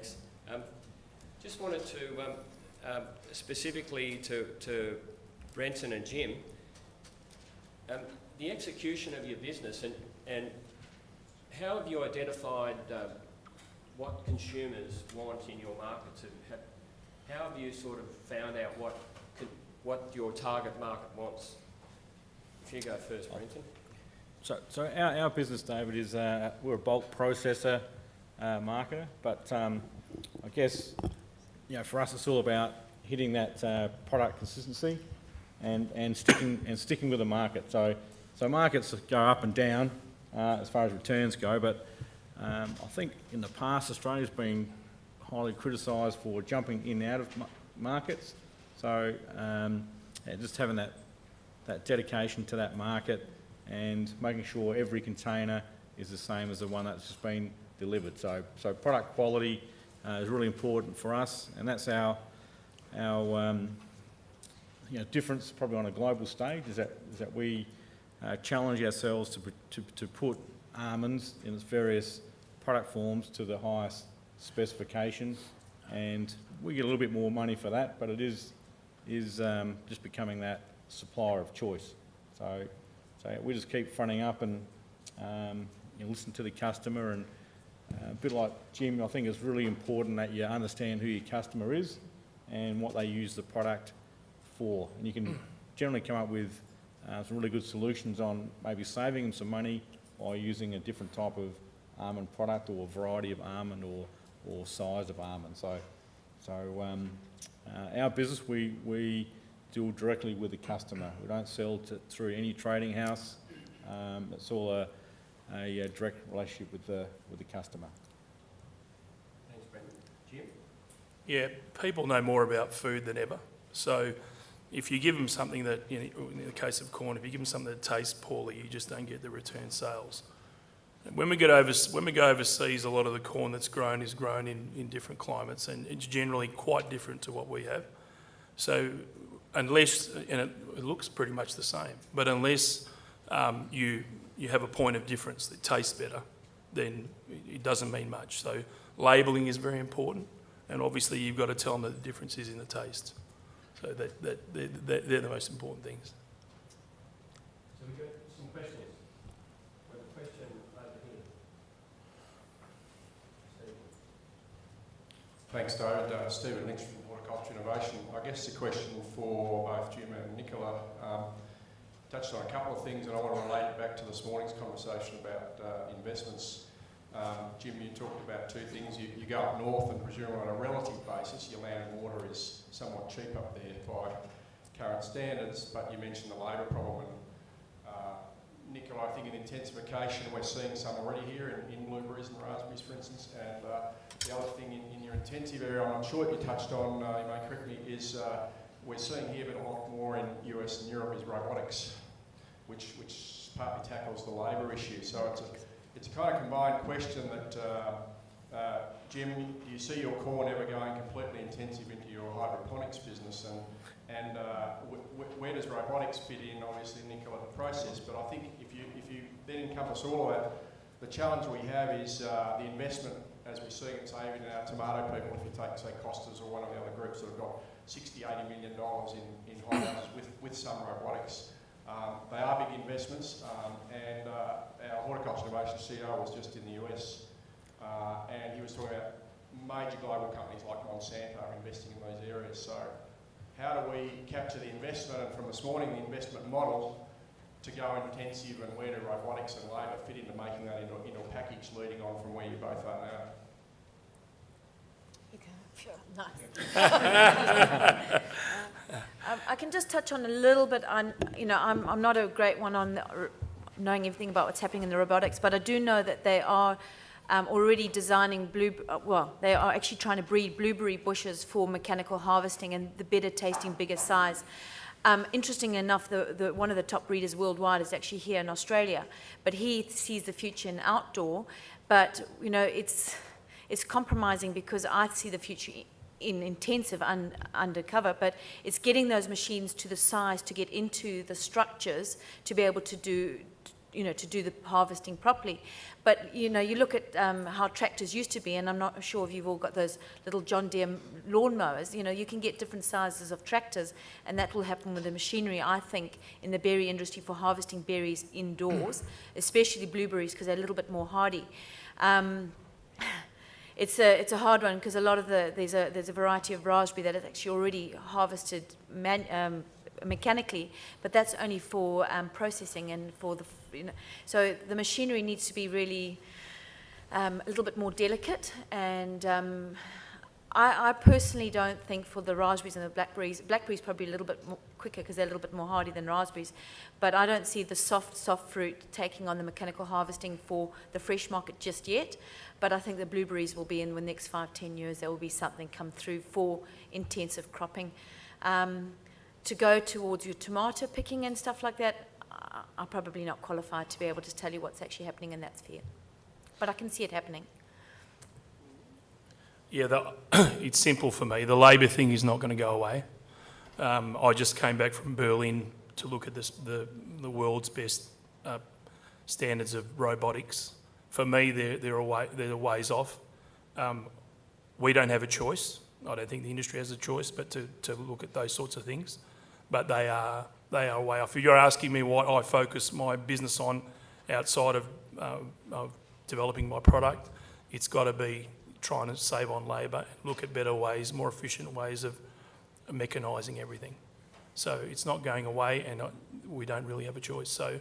Thanks. Um, just wanted to, um, um, specifically to, to Brenton and Jim, um, the execution of your business and, and how have you identified um, what consumers want in your markets? Have, how have you sort of found out what, what your target market wants? If you go first, Brenton. So, so our, our business, David, is uh, we're a bulk processor uh, but um, I guess you know for us it's all about hitting that uh, product consistency and, and sticking and sticking with the market. So, so markets go up and down uh, as far as returns go, but um, I think in the past Australia's been highly criticised for jumping in and out of ma- markets. So um, just having that that dedication to that market and making sure every container is the same as the one that's just been delivered. So, so product quality uh, is really important for us, and that's our, our um, you know, difference probably on a global stage is that, is that we uh, challenge ourselves to, to, to put almonds in its various product forms to the highest specifications, and we get a little bit more money for that, but it is, is um, just becoming that supplier of choice. So, so we just keep fronting up and um, you know, listen to the customer and a bit like Jim, I think it's really important that you understand who your customer is and what they use the product for. And you can generally come up with uh, some really good solutions on maybe saving them some money by using a different type of almond product or a variety of almond or, or size of almond. So, so um, uh, our business, we, we deal directly with the customer. We don't sell to, through any trading house. Um, it's all a, a, uh direct relationship with the, with the customer. Thanks, Brendan. Jim? Yeah, people know more about food than ever. So if you give them something that, you know, in the case of corn, if you give them something that tastes poorly, you just don't get the return sales. And when we get over, when we go overseas, a lot of the corn that's grown is grown in, in different climates, and it's generally quite different to what we have. So unless, and it, it looks pretty much the same, but unless um, you you have a point of difference that tastes better, then it doesn't mean much. So labelling is very important, and obviously you've got to tell them that the difference is in the taste. So that, that they're, they're, they're the most important things. So we got some questions. We have a question over here. Thanks, David. Uh, Stephen Lynch from Horticulture Innovation. I guess the question for both Jim and Nicola um, touched on a couple of things, and I want to relate it back to this morning's conversation about uh, investments. Um, Jim, you talked about two things. You, you go up north, and presumably on a relative basis, your land and water is somewhat cheap up there by current standards, but you mentioned the labour problem. And, uh, Nicola, I think in intensification, we're seeing some already here in, in blueberries and raspberries, for instance, and uh, the other thing in, in your intensive area, I'm not sure you touched on, uh, you may correct me, is uh, we're seeing here, but a lot more in US and Europe, is robotics, which, which partly tackles the labour issue. So it's a, it's a kind of combined question that, uh, uh, Jim, do you see your corn ever going completely intensive into your hydroponics business? And, and uh, where does robotics fit in? Obviously, Nicola, the process, but I think if you, if you then encompass all of that, the challenge we have is uh, the investment as we see it, say, even in our tomato people, if you take, say, Costas or one of the other groups that have got 60, 80 million dollars in, in holdings with, with some robotics. Um, they are big investments, um, and uh, our horticulture innovation CEO was just in the US, uh, and he was talking about major global companies like Monsanto are investing in those areas. So, how do we capture the investment? And from this morning, the investment model to go intensive, and where do robotics and labour fit into making that into, into a package leading on from where you both are now? Okay, sure, nice. Um, I can just touch on a little bit on, you know, I'm, I'm not a great one on the, knowing everything about what's happening in the robotics, but I do know that they are um, already designing blue, uh, well, they are actually trying to breed blueberry bushes for mechanical harvesting and the better tasting, bigger size. Um, interesting enough, the, the, one of the top breeders worldwide is actually here in Australia, but he sees the future in outdoor. But you know, it's it's compromising because I see the future in intensive un, undercover, but it's getting those machines to the size to get into the structures to be able to do you know, to do the harvesting properly. But, you know, you look at um, how tractors used to be, and I'm not sure if you've all got those little John Deere lawn mowers, you know, you can get different sizes of tractors, and that will happen with the machinery, I think, in the berry industry for harvesting berries indoors, especially blueberries, because they're a little bit more hardy. Um, it's a it's a hard one because a lot of the there's a there's a variety of raspberry that is actually already harvested man, um, mechanically, but that's only for um, processing and for the you know. So the machinery needs to be really um, a little bit more delicate and. Um, I, I personally don't think for the raspberries and the blackberries, blackberries probably a little bit more quicker because they're a little bit more hardy than raspberries, but I don't see the soft, soft fruit taking on the mechanical harvesting for the fresh market just yet. But I think the blueberries will be in the next five, ten years, there will be something come through for intensive cropping. Um, to go towards your tomato picking and stuff like that, I'm probably not qualified to be able to tell you what's actually happening in that sphere. But I can see it happening. Yeah, the, it's simple for me. The labour thing is not going to go away. Um, I just came back from Berlin to look at this, the, the world's best uh, standards of robotics. For me, they're, they're, a way, they're a ways off. Um, we don't have a choice. I don't think the industry has a choice but to, to look at those sorts of things. But they are, they are way off. If you're asking me what I focus my business on outside of, uh, of developing my product, it's got to be trying to save on labour, look at better ways, more efficient ways of mechanising everything. So it's not going away, and I, we don't really have a choice. So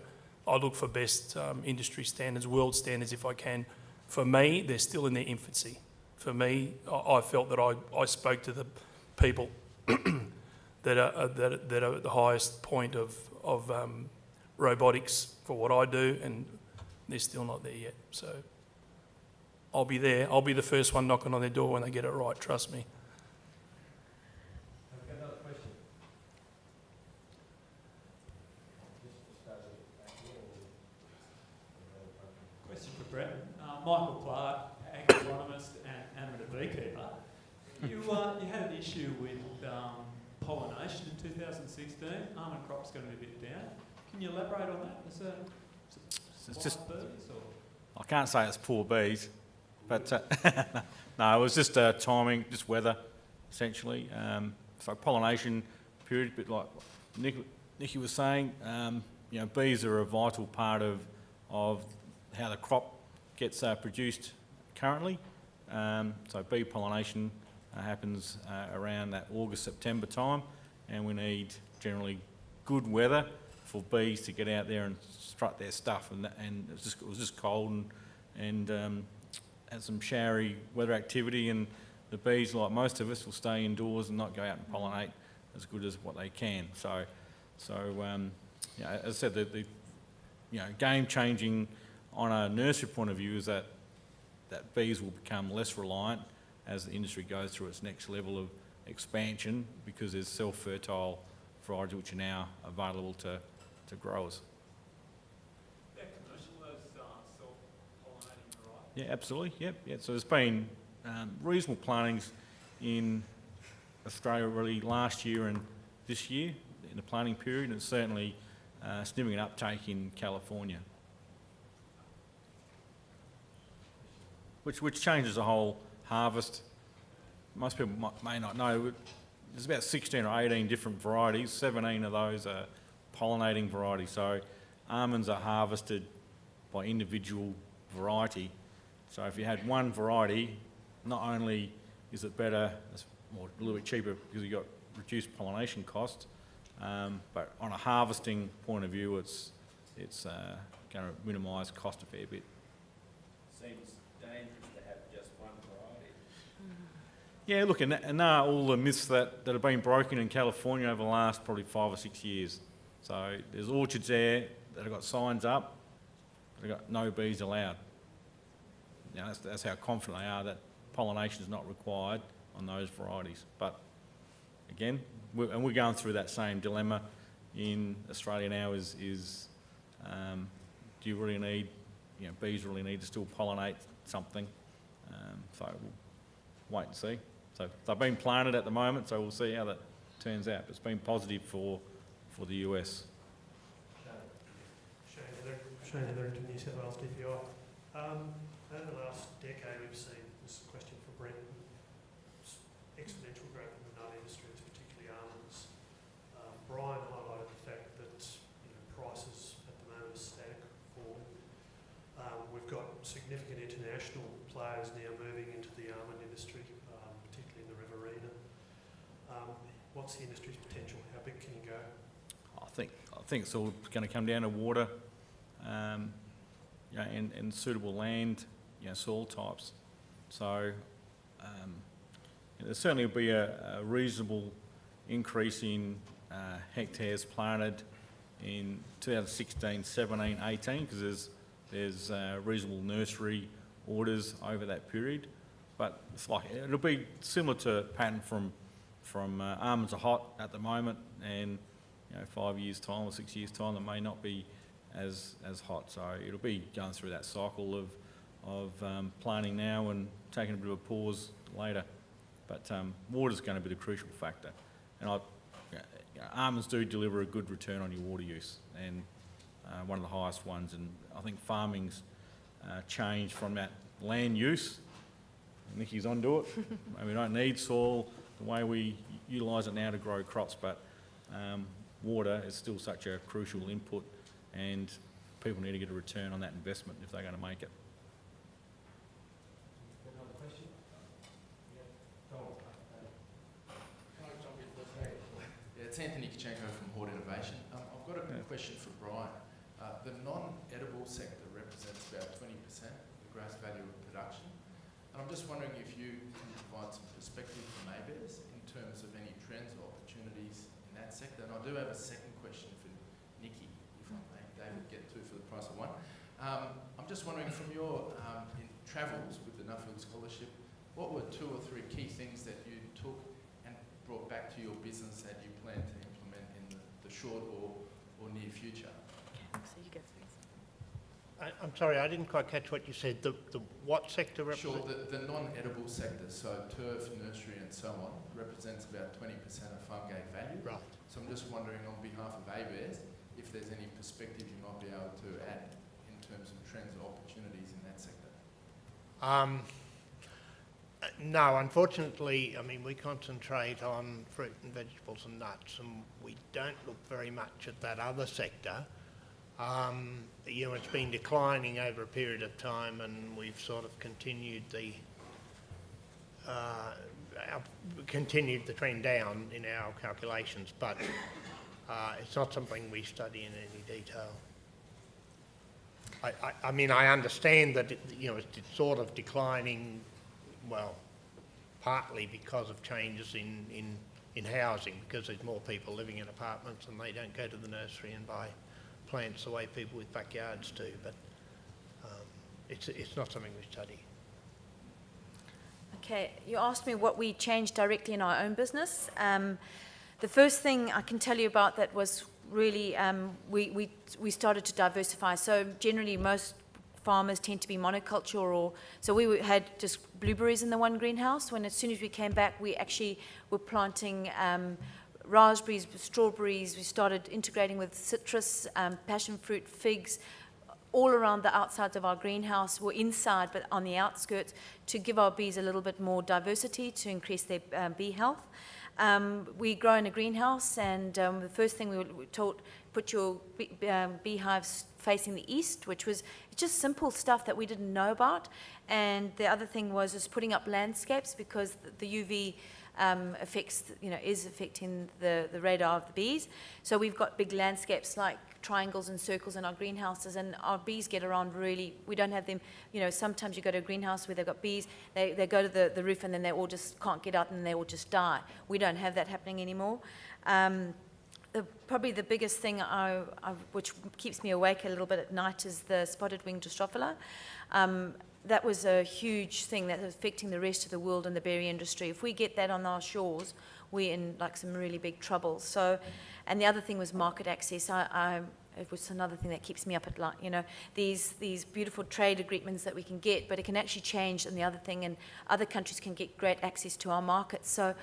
I look for best um, industry standards, world standards, if I can. For me, they're still in their infancy. For me, I, I felt that I, I spoke to the people that are uh, that, that are at the highest point of of um, robotics for what I do, and they're still not there yet. So. I'll be there. I'll be the first one knocking on their door when they get it right, trust me. Question for Brett. Uh, Michael Clark, agronomist and amateur beekeeper. You, uh, you had an issue with um, pollination in 2016. Almond crop's going to be a bit down. Can you elaborate on that? Is it It's just, wild bees or? I can't say it's poor bees, but uh, no, it was just uh, timing, just weather, essentially. Um, so pollination period, but like Nick, Nicky was saying, um, you know, bees are a vital part of of how the crop gets uh, produced currently. Um, so bee pollination uh, happens uh, around that August September time, and we need generally good weather for bees to get out there and strut their stuff. And, and it, was just, it was just cold and, and um, had some showery weather activity. And the bees, like most of us, will stay indoors and not go out and pollinate as good as what they can. So, so um, yeah, as I said, the, the you know, game changing on a nursery point of view is that that bees will become less reliant as the industry goes through its next level of expansion because there's self-fertile varieties which are now available to, to growers. Those uh. Yeah, absolutely. Yep. Yeah. So there's been um, reasonable plantings in Australia really last year and this year in the planting period, and certainly uh, significant uptake in California, which which changes the whole harvest. Most people might, may not know. There's about 16 or 18 different varieties. 17 of those are pollinating varieties. So almonds are harvested by individual variety. So if you had one variety, not only is it better, it's more, a little bit cheaper because you've got reduced pollination costs, um, but on a harvesting point of view, it's, it's uh, going to minimise cost a fair bit. Seems dangerous to have just one variety. Yeah, look, and, and are all the myths that, that have been broken in California over the last probably five or six years. So there's orchards there that have got signs up, that have got no bees allowed. Now that's, that's how confident they are that pollination is not required on those varieties. But again, we and we're going through that same dilemma in Australia now is, is um, do you really need, you know, bees really need to still pollinate something? Um, so we'll wait and see. So they've been planted at the moment, so we'll see how that turns out. It's been positive for, for the US. Shane, Shane Hetherington, New South Wales DPI. Um, over the last decade, we've seen, this question for Brent, exponential growth in the nut industry, particularly almonds. Um, Brian highlighted the fact that you know, prices at the moment are static or um, we've got significant international players now moving into the almond industry, um, particularly in the Riverina. Um, what's the industry's potential? How big can you go? I think, I think it's all going to come down to water, um, you know, and, and suitable land, you know, soil types. So, um, there certainly will be a, a reasonable increase in, uh, hectares planted in 2016, 17, 18, because there's, there's, uh, reasonable nursery orders over that period. But it's like, it'll be similar to pattern from, from, uh, almonds are hot at the moment, and you know, five years' time or six years' time, it may not be as, as hot. So it'll be going through that cycle of, of um, planting now and taking a bit of a pause later. But um, water's going to be the crucial factor. And I, you know, almonds do deliver a good return on your water use and uh, one of the highest ones. And I think farming's uh, changed from that land use. Nicky's onto it. and we don't need soil the way we utilise it now to grow crops, but um, water is still such a crucial input and people need to get a return on that investment if they're going to make it. Yeah, it's Anthony Kachenko from Hort Innovation. Um, I've got a Yeah. question for Brian. Uh, the non-edible sector represents about 20% of the gross value of production. I'm just wondering if you can provide some perspective for ABARES in terms of any trends or opportunities in that sector. And I do have a second question for Nikki, if I may. David, get two for the price of one. Um, I'm just wondering from your um, travels with the Nuffield Scholarship, what were two or three key things that you took and brought back to your business that you plan to implement in the, the short or, or near future? So you go first. I, I'm sorry, I didn't quite catch what you said. The, the what sector Sure, the, the non-edible sector, so turf, nursery and so on, represents about 20% of farm gate value. Right. So I'm just wondering on behalf of ABARES, if there's any perspective you might be able to add in terms of trends or opportunities in that sector. Um, no, unfortunately, I mean, we concentrate on fruit and vegetables and nuts, and we don't look very much at that other sector. Um, you know, it's been declining over a period of time, and we've sort of continued the uh, continued the trend down in our calculations, but uh, it's not something we study in any detail. I, I, I mean, I understand that, it, you know, it's, it's sort of declining, well, partly because of changes in, in, in housing, because there's more people living in apartments and they don't go to the nursery and buy plants the way people with backyards do, but um, it's, it's not something we study. Okay, you asked me what we changed directly in our own business. Um, the first thing I can tell you about that was really um, we, we, we started to diversify. So generally most farmers tend to be monoculture or so we had just blueberries in the one greenhouse when as soon as we came back we actually were planting um, raspberries, strawberries, we started integrating with citrus, um, passion fruit, figs, all around the outsides of our greenhouse, or inside but on the outskirts, to give our bees a little bit more diversity to increase their um, bee health. Um, we grow in a greenhouse, and um, the first thing we were taught, put your bee, um, beehives facing the east, which was just simple stuff that we didn't know about. And the other thing was just putting up landscapes because the, the UV um, affects, you know, is affecting the, the radar of the bees. So we've got big landscapes like triangles and circles in our greenhouses, and our bees get around really. We don't have them, you know, sometimes you go to a greenhouse where they've got bees, they, they go to the, the roof and then they all just can't get out and they all just die. We don't have that happening anymore. Um, the, probably the biggest thing I, I, which keeps me awake a little bit at night is the spotted wing Drosophila. Um, that was a huge thing that's affecting the rest of the world and the berry industry. If we get that on our shores, we're in like some really big trouble. So, and the other thing was market access. I, I, it was another thing that keeps me up at night. You know, these these beautiful trade agreements that we can get, but it can actually change. And the other thing, and other countries can get great access to our markets. So,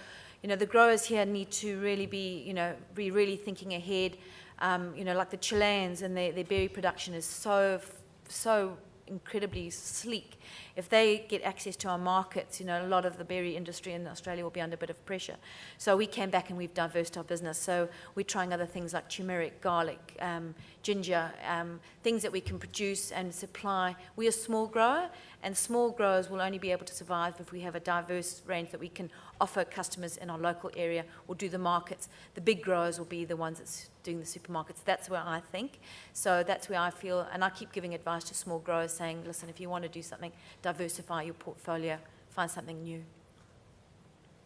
you know, the growers here need to really be, you know, be really thinking ahead. Um, you know, like the Chileans and their, their berry production is so, so incredibly sleek. If they get access to our markets, you know, a lot of the berry industry in Australia will be under a bit of pressure. So we came back and we've diversified our business. So we're trying other things like turmeric, garlic, um, ginger, um, things that we can produce and supply. We're a small grower, and small growers will only be able to survive if we have a diverse range that we can offer customers in our local area or do the markets. The big growers will be the ones that's doing the supermarkets. That's where I think. So that's where I feel, and I keep giving advice to small growers saying, listen, if you want to do something, diversify your portfolio, find something new.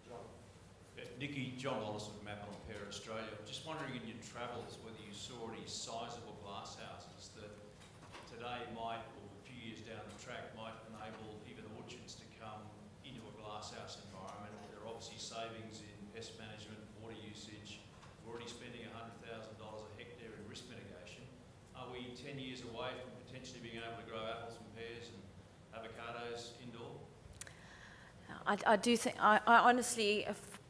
Yeah, Nikki, John Wallace of Apple and Pear Australia. Just wondering in your travels whether you saw any sizable glass houses that today might, or a few years down the track, might enable even orchards to come into a glass house environment. There are obviously savings in pest management, water usage. We're already spending hundred thousand dollars a hectare in risk mitigation. Are we ten years away from potentially being able to grow apples and indoor? I, I do think, I, I honestly,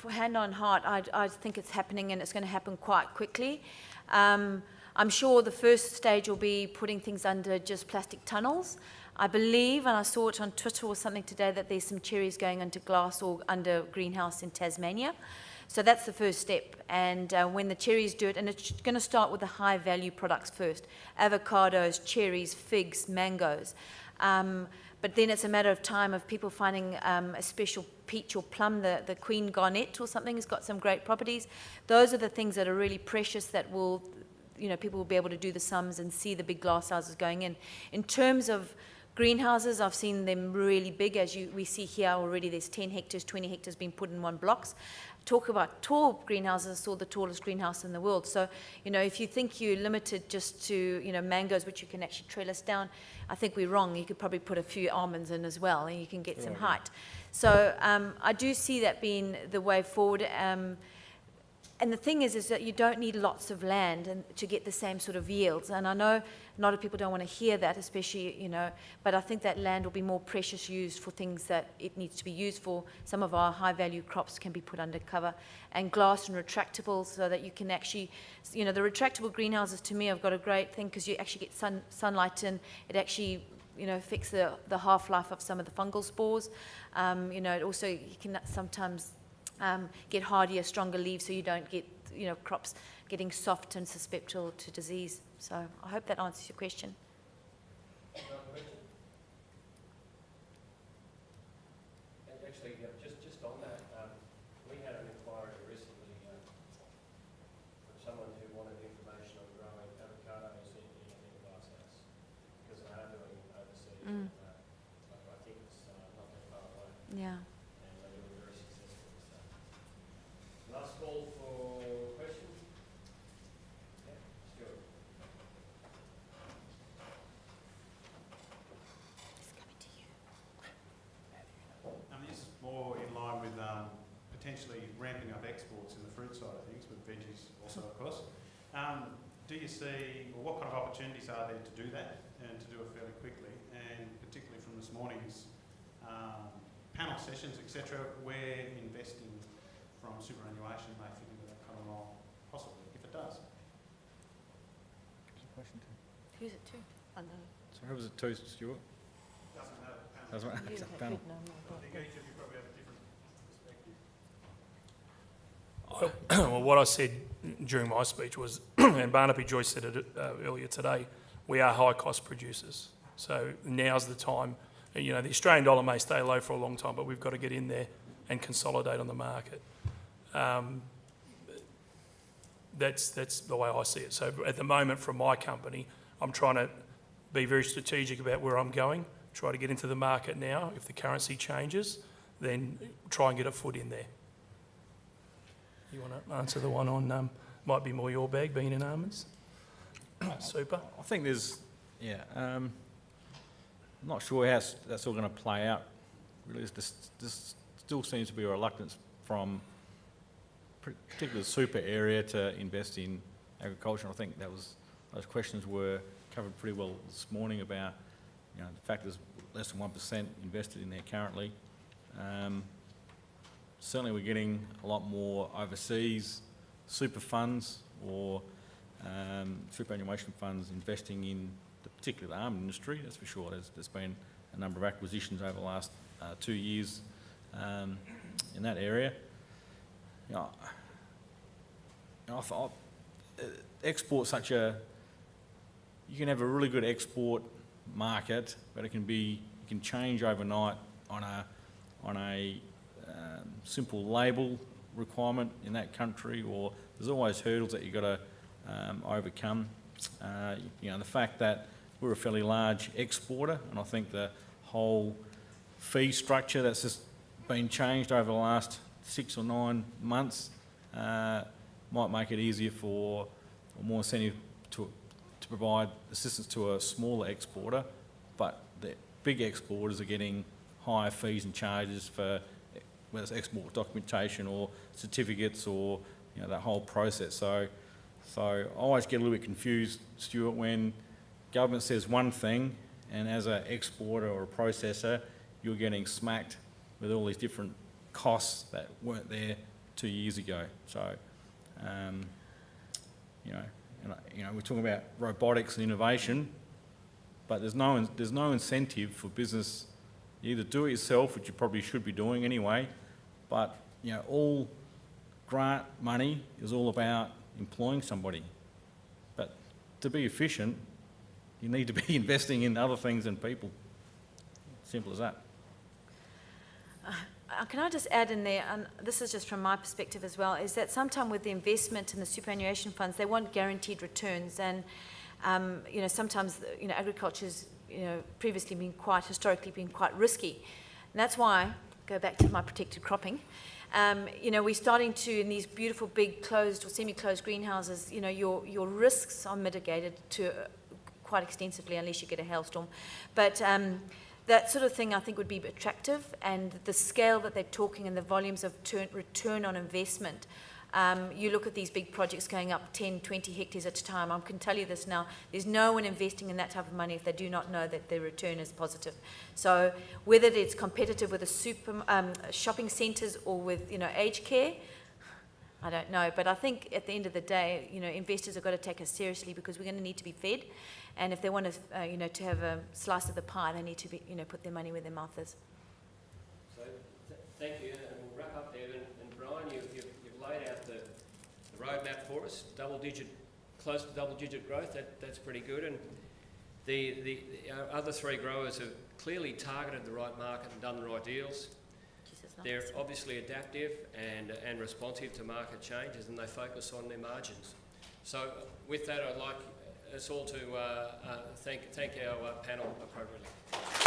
hand on heart, I, I think it's happening and it's going to happen quite quickly. Um, I'm sure the first stage will be putting things under just plastic tunnels. I believe, and I saw it on Twitter or something today, that there's some cherries going into glass or under greenhouse in Tasmania. So that's the first step. And uh, when the cherries do it, and it's going to start with the high value products first avocados, cherries, figs, mangoes. Um, but then it's a matter of time of people finding um, a special peach or plum, the, the Queen Garnet or something has got some great properties. Those are the things that are really precious that will, you know, people will be able to do the sums and see the big glass houses going in. In terms of greenhouses, I've seen them really big, as you, we see here already. There's 10 hectares, 20 hectares being put in one blocks. Talk about tall greenhouses, I saw the tallest greenhouse in the world. So, you know, if you think you're limited just to, you know, mangoes, which you can actually trellis down, I think we're wrong. You could probably put a few almonds in as well, and you can get some height. So um, I do see that being the way forward. Um, and the thing is, is that you don't need lots of land and to get the same sort of yields. And I know a lot of people don't want to hear that, especially, you know, but I think that land will be more precious used for things that it needs to be used for. Some of our high value crops can be put under cover and glass and retractable so that you can actually, you know, the retractable greenhouses to me have got a great thing because you actually get sun, sunlight in. It actually you know, affects the, the half-life of some of the fungal spores. Um, you know, it also, you can sometimes um, get hardier, stronger leaves so you don't get, you know, crops getting soft and susceptible to disease. So I hope that answers your question. And actually, uh, just, just on that, um, we had an inquiry recently um, from someone who wanted information on growing avocados in, in a glasshouse, because they are doing overseas. Mm. uh, I I think it's uh, not that far away, Yeah. and they were very successful, so. Last call for questions? Yeah, Stuart. Um, this is more in line with um, potentially ramping up exports in the fruit side of things, with veggies also, of course. Um, do you see, or what kind of opportunities are there to do that and to do it fairly quickly? And particularly from this morning's um, panel sessions, etc., where investing from superannuation may fit into that kind of role, possibly, if it does. Question two. Who's it to? I know. So who was it to, Stuart? Doesn't matter. Panel. Doesn't matter. You Okay, have panel. good number, I but- think each of you probably have a different perspective. Well, what I said during my speech was, and Barnaby Joyce said it uh, earlier today, we are high-cost producers. So now's the time. You know, the Australian dollar may stay low for a long time, but we've got to get in there and consolidate on the market. Um, that's, that's the way I see it. So at the moment, from my company, I'm trying to be very strategic about where I'm going, try to get into the market now. If the currency changes, then try and get a foot in there. You want to answer the one on, um, might be more your bag, being in almonds? Super. I think there's, yeah, um, I'm not sure how that's all going to play out. Really, this, this still seems to be a reluctance from the super area to invest in agriculture. I think that was, those questions were covered pretty well this morning about, you know, the fact there's less than one percent invested in there currently. Um, certainly we're getting a lot more overseas super funds or um, superannuation funds investing in the particular almond industry, that's for sure. There's, there's been a number of acquisitions over the last uh, two years um, in that area. You know, you know, I uh, export's such a, you can have a really good export market, but it can be, it can change overnight on a, on a um, simple label requirement in that country, or there's always hurdles that you've got to um, overcome. Uh, you know, the fact that we're a fairly large exporter, and I think the whole fee structure that's just been changed over the last six or nine months uh, might make it easier for, or more incentive to, to provide assistance to a smaller exporter, but the big exporters are getting higher fees and charges for whether it's export documentation or certificates or you know that whole process. So, so I always get a little bit confused, Stuart, when government says one thing, and as an exporter or a processor, you're getting smacked with all these different costs that weren't there two years ago. So, um, you know, and, you know, we're talking about robotics and innovation, but there's no, there's no incentive for business. You either do it yourself, which you probably should be doing anyway, but, you know, all grant money is all about employing somebody. But to be efficient, you need to be investing in other things than people. Simple as that. Uh, Can I just add in there, and this is just from my perspective as well, is that sometimes with the investment in the superannuation funds, they want guaranteed returns, and um, you know sometimes you know agriculture's you know previously been quite historically been quite risky, and that's why go back to my protected cropping. Um, you know, we're starting to in these beautiful big closed or semi-closed greenhouses. You know, your your risks are mitigated to uh, quite extensively unless you get a hailstorm, but um, that sort of thing I think would be attractive and the scale that they're talking and the volumes of turn, return on investment. Um, you look at these big projects going up 10, 20 hectares at a time. I can tell you this now, there's no one investing in that type of money if they do not know that their return is positive. So whether it's competitive with the super um, shopping centres or with, you know, aged care, I don't know, but I think at the end of the day, you know, investors have got to take us seriously because we're going to need to be fed, and if they want to, uh, you know, to have a slice of the pie, they need to be, you know, put their money where their mouth is. So, th- thank you, and we'll wrap up there. And, and Brian, you've, you've, you've laid out the, the roadmap for us, double-digit, close to double-digit growth. That, that's pretty good. And the, the, the our other three growers have clearly targeted the right market and done the right deals. They're obviously adaptive and, and responsive to market changes, and they focus on their margins. So, with that, I'd like us all to uh, uh, thank, thank our uh, panel appropriately.